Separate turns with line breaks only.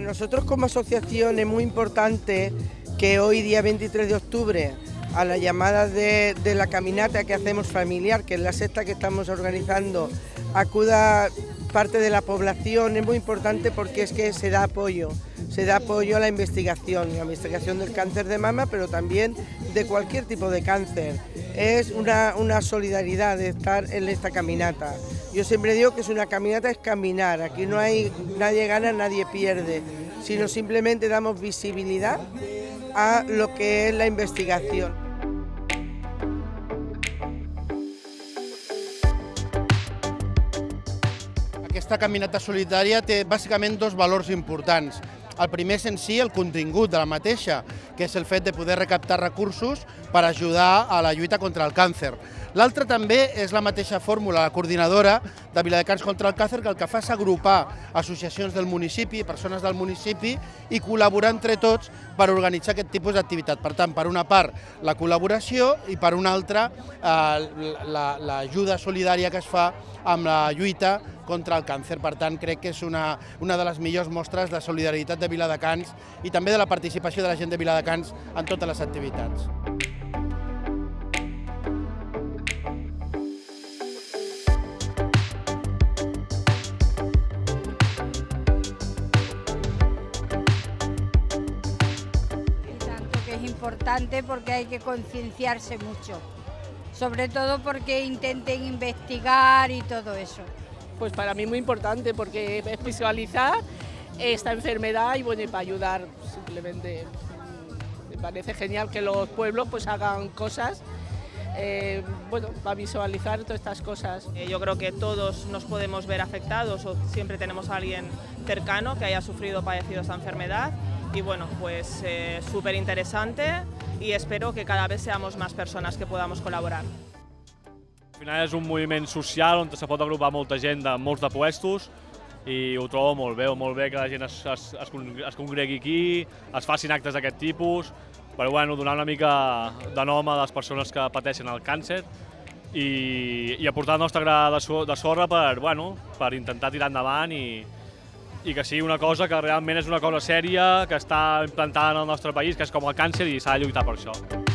nosotros como asociación es muy importante que hoy día 23 de octubre a la llamada de, de, la caminata que hacemos familiar, que es la sexta que estamos organizando, acuda parte de la población, es muy importante porque es que se da apoyo, se da apoyo a la investigación, la investigación del cáncer de mama, pero también de cualquier tipo de cáncer. Es una, una solidaridad de estar en esta caminata. Yo siempre digo que es una caminata, es caminar, aquí no hay nadie gana, nadie pierde, sino simplemente damos visibilidad a lo que es la investigación.
Aquesta caminata solidària té bàsicament dos valors importants. El primer és en si el contingut de la mateixa, que és el fet de poder recaptar recursos per ajudar a la lluita contra el càncer. L'altre també és la mateixa fórmula, la coordinadora de Viladecans contra el càncer, que el que fa és agrupar associacions del municipi, persones del municipi, i col·laborar entre tots per organitzar aquest tipus d'activitat. Per tant, per una part, la col·laboració i per una altra, eh, l'ajuda la, solidària que es fa amb la lluita contra el càncer. Per tant, que és una, una de les millors mostres de solidaritat de Viladecans i també de la participació de la gent de Viladecans en totes les activitats.
importante porque hay que concienciarse mucho, sobre todo porque intenten investigar y todo eso.
Pues para mí muy importante porque es visualizar esta enfermedad y bueno, para ayudar simplemente me parece genial que los pueblos pues hagan cosas eh, bueno, para visualizar todas estas cosas.
Eh, yo creo que todos nos podemos ver afectados o siempre tenemos a alguien cercano que haya sufrido o padecido esta enfermedad y bueno, pues eh, súper interesante y espero que cada vez seamos más personas que podamos col·laborar.
Al final és un moviment social on se pot agrupar molta gent de molts de puestos i ho trobo molt bé, molt bé que la gent es, es, es, es congregui aquí, es facin actes d'aquest tipus, per bueno, donar una mica de nom a les persones que pateixen el càncer i, i aportar el nostre gra de, so, de sorra per, bueno, per intentar tirar endavant i, i que sigui una cosa que realment és una cosa sèria, que està implantada en el nostre país, que és com el càncer i s'ha de lluitar per això.